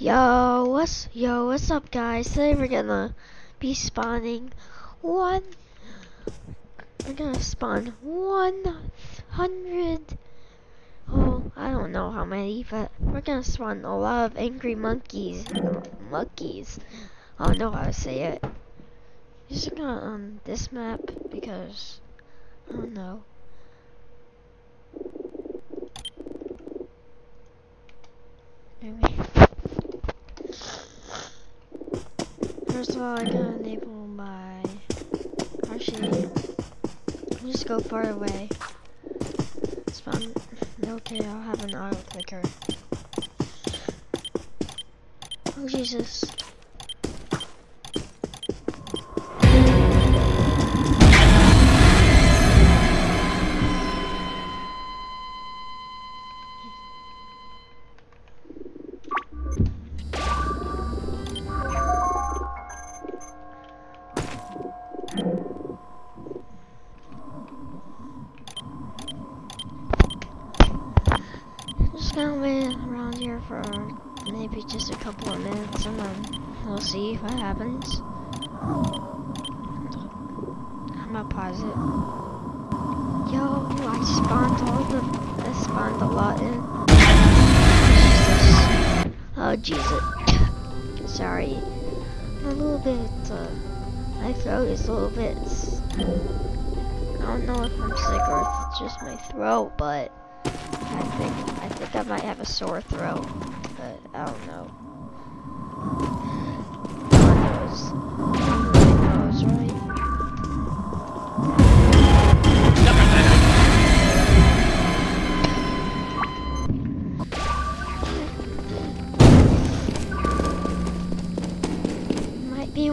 Yo, what's yo, what's up guys? Today we're gonna be spawning one we're gonna spawn one hundred oh I don't know how many, but we're gonna spawn a lot of angry monkeys monkeys. I don't know how to say it. Just gonna on this map because I don't know. First of all, I gotta enable my. Actually, just go far away. Spawn. Okay, I'll have an auto clicker. Oh Jesus. Wait around here for maybe just a couple of minutes and then we'll see what happens. I'm gonna pause it. Yo, I spawned all the, I spawned a lot in. Jesus. Oh, Jesus. Sorry. I'm a little bit, uh, my throat is a little bit, I don't know if I'm sick or if it's just my throat, but I think I think I might have a sore throat, but I don't know.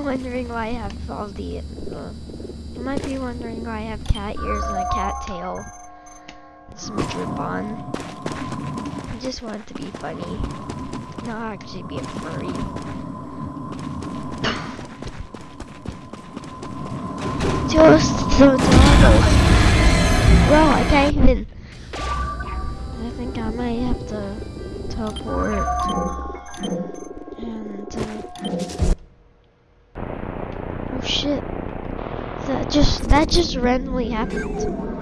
Wondering why I have all the. Uh, you might be wondering why I have cat ears and a cat tail some drip on. I just want it to be funny, not actually be a furry. Just the doggos. Well, I can't even. I think I might have to teleport and. Uh, oh shit! That just that just randomly happened.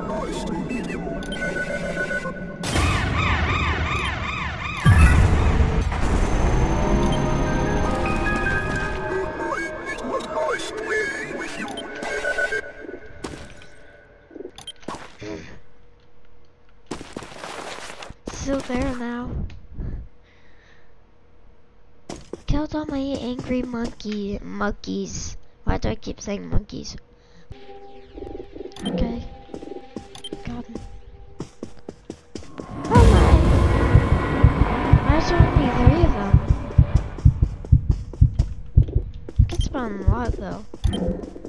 Still there now. Killed all my angry monkey monkeys. Why do I keep saying monkeys? Okay. Spawn a lot though.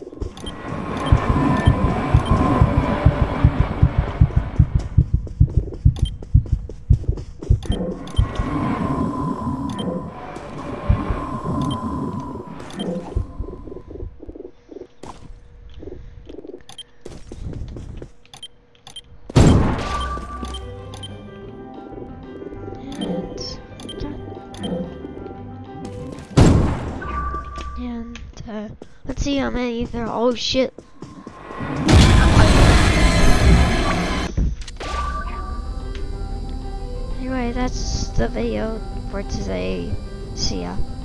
And uh, let's see how many there. Oh shit! Anyway, that's the video for today. See ya.